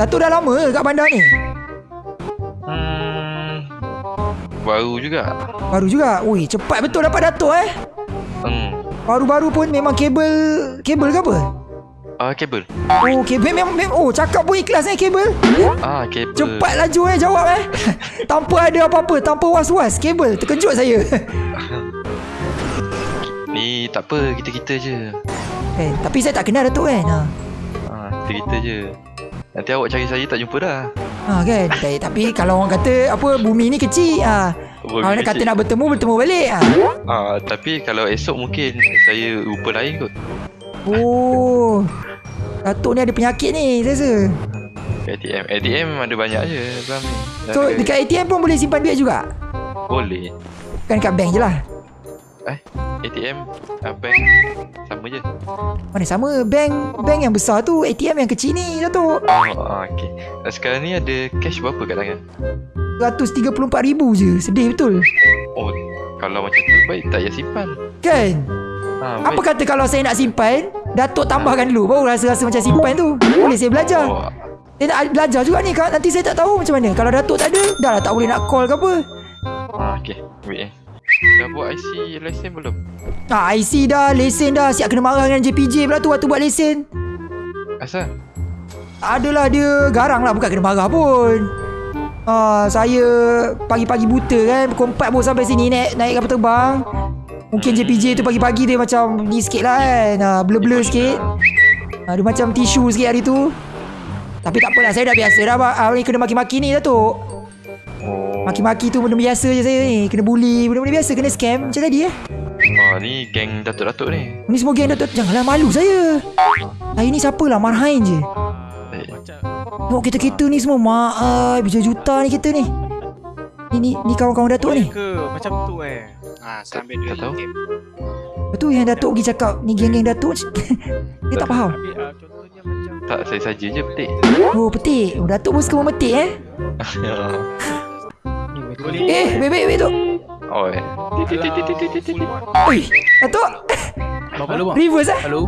Datuk dah lama ke kat bandar ni? Hmm, baru juga. Baru juga. Ui, cepat betul dapat Datuk eh. Hmm. Baru-baru pun memang kabel kabel ke apa? Ah, kabel. Oh, kabel memang, memang oh cakap pun ikhlas eh kabel. Ah, kabel. Cepat laju eh jawab eh. tanpa ada apa-apa, tanpa was-was. Kabel terkejut saya. Ni tak apa, kita-kita je. eh, tapi saya tak kenal Datuk kan. Ha. Ah, kita-kita je. Nanti awak cari saya tak jumpa dah. Ha kan. Tapi, tapi kalau orang kata apa bumi ni kecil, ha. Bumi Orang kata nak bertemu bertemu balik. Ha. Ah, tapi kalau esok mungkin saya rupa lain kot. Oh. Datuk ni ada penyakit ni, saya rasa. ATM. ATM ada banyak je ni. So dekat ATM pun boleh simpan duit juga. Boleh. Bukan dekat bank je lah. Eh, ATM, ah, bank sama je. Mana sama bank bank yang besar tu ATM yang kecil ni Datuk. Oh, ah, okay. Ah, sekarang ni ada cash berapa kat tangan? 134,000 je. Sedih betul. Oh, kalau macam tu baik tak payah simpan. Kan? Ha, Apa kata kalau saya nak simpan, Datuk tambahkan dulu baru rasa-rasa macam simpan tu. Boleh saya belajar. Oh, Saya nak belajar juga ni Kak. Nanti saya tak tahu macam mana. Kalau Datuk tak ada, dah lah tak boleh nak call ke apa. ah, okay. Wait eh. Dah buat IC lesen belum? Ah, IC dah, lesen dah. Siap kena marah dengan JPJ pula tu waktu buat lesen. Asal? Adalah dia garang lah bukan kena marah pun. Ah, saya pagi-pagi buta kan Pukul 4 pun sampai sini naik, naik kapal terbang Mungkin JPJ tu pagi-pagi dia macam ni sikit lah kan ah, Blur-blur sikit ah, Dia macam tisu sikit hari tu Tapi tak apalah saya dah biasa dah ah, Ni kena maki-maki ni Datuk Oh, Maki-maki tu benda biasa je saya ni. Kena bully Benda-benda biasa Kena scam. Macam tadi eh? Oh ni geng datuk-datuk ni. Ni semua geng Datuk Janganlah malu saya. Hari ni siapa lah Marhain je. Eh, Tengok kereta-kereta ni semua. Mak ai Berjuta-juta ni kereta ni. Ni ni, ni kawan-kawan Datuk ni. Ke? Macam tu eh. Ha, sambil duit Tak tahu. game. Betul yang Datuk pergi cakap Ni geng-geng Datuk? Dia tak faham. Ambil contohnya macam tak, saya saja je petik. Oh petik. Oh, Datuk pun suka memetik eh boleh Eh bebek bebek tu oh, eh. Oi Datuk Berapa lu bang? Reverse eh Halo.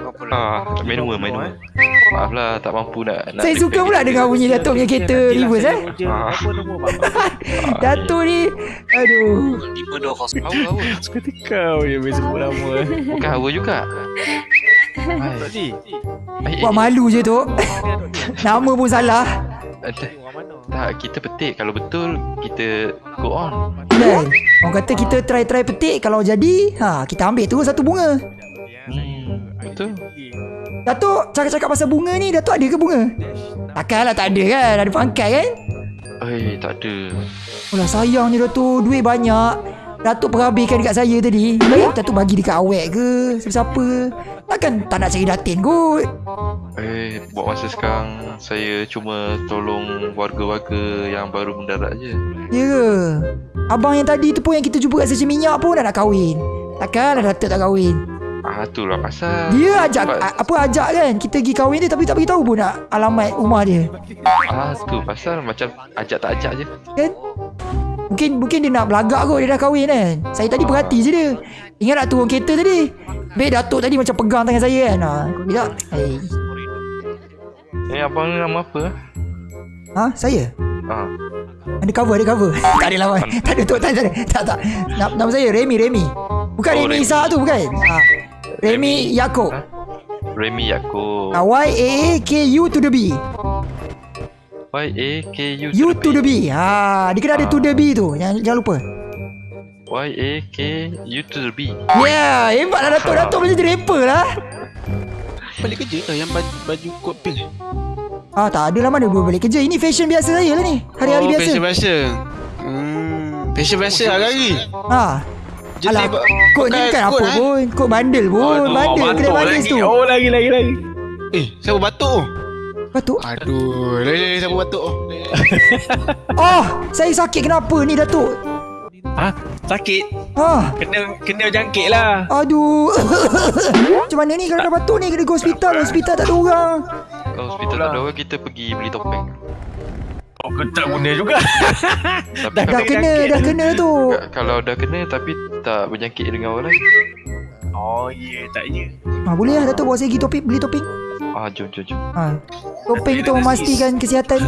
Berapa lah? Ah, manual, manual. Maaf lah, tak mampu nak... nak Saya suka pula dengar bunyi Datuk punya kereta reverse eh Ah. Apa nombor bang? Datuk ni Aduh Lima dua hawa. Suka kau je Biasa sebut nama eh. Bukan hawa juga. Buat malu je tu Nama pun salah tak, kita petik. Kalau betul, kita go on. Kan Orang kata kita try-try petik Kalau jadi ha Kita ambil terus satu bunga Hmm, betul. Datuk cakap-cakap pasal bunga ni Datuk ada ke bunga? Takkanlah tak ada kan Ada pangkat kan Eh, tak ada. Alah sayang ni Datuk Duit banyak Datuk perhabiskan dekat saya tadi. Baik Datuk bagi dekat awek ke? Siapa-siapa? Takkan tak nak cari datin kot. Eh, buat masa sekarang, saya cuma tolong warga-warga yang baru mendarat je. Ya ke? Abang yang tadi tu pun Yang kita jumpa kat stesen minyak pun Dah nak kahwin. Takkanlah Datuk tak kahwin. Ah, tu lah pasal. Dia ajak Sebab- Apa ajak kan? Kita pergi kahwin dia Tapi tak beritahu pun nak Alamat rumah dia. Ah, tu pasal macam ajak tak ajak je. Kan Mungkin mungkin dia nak belagak kot Dia dah kahwin kan? Saya tadi perhati je dia. Ingat tak turun kereta tadi? Baik Datuk tadi macam pegang tangan saya kan? Ha, Tidak hey. Eh, abang ni nama apa? Ha saya? Ah, Ada cover ada cover. Tak ada lawan. Tak ada tu tak ada Tak tak Nama, saya Remy Remy. Bukan Oh, Remy. Isa tu bukan? Ha. Remy Yaakob. Ha? Remy Yaakob. ha, Y-A-A-K-U to the B Y-A-K-U U to the B ha, Dia kena ada to the B tu Jangan, jangan lupa Y-A-K-U to the B. Ya yeah, Hebat lah Datuk Datuk boleh jadi rapper lah Balik kerja ke yang baju, baju kot pink? Ah tak ada lah mana boleh balik kerja Ini fashion biasa saya lah ni Hari-hari oh, biasa Fashion biasa. Hmm, fashion biasa hari-hari. Ha Jadi Alah Kod ni kan apa eh? pun Kod bandel pun Aduh, Bandel batuk bandel tu Oh lagi lagi lagi. Eh, siapa batuk? Batuk Aduh, lagi lagi siapa batuk? Oh Saya sakit kenapa ni Datuk Ha? Sakit? Ah, Kena kena jangkit lah. Aduh Macam mana ni kalau dah batuk ni Kena go hospital Hospital tak ada orang Kalau hospital tak ada orang, kita pergi beli topeng. Oh, kau tak guna juga. Tapi Dah, dah kena Dah kena tu kalau dah kena tapi tak berjangkit dengan orang lain. Oh, ya, yeah, tak ya. ah, Boleh lah Datuk bawa saya pergi topik Beli topik Ah, jom, jom, jom. Ha. Topeng untuk memastikan kesihatan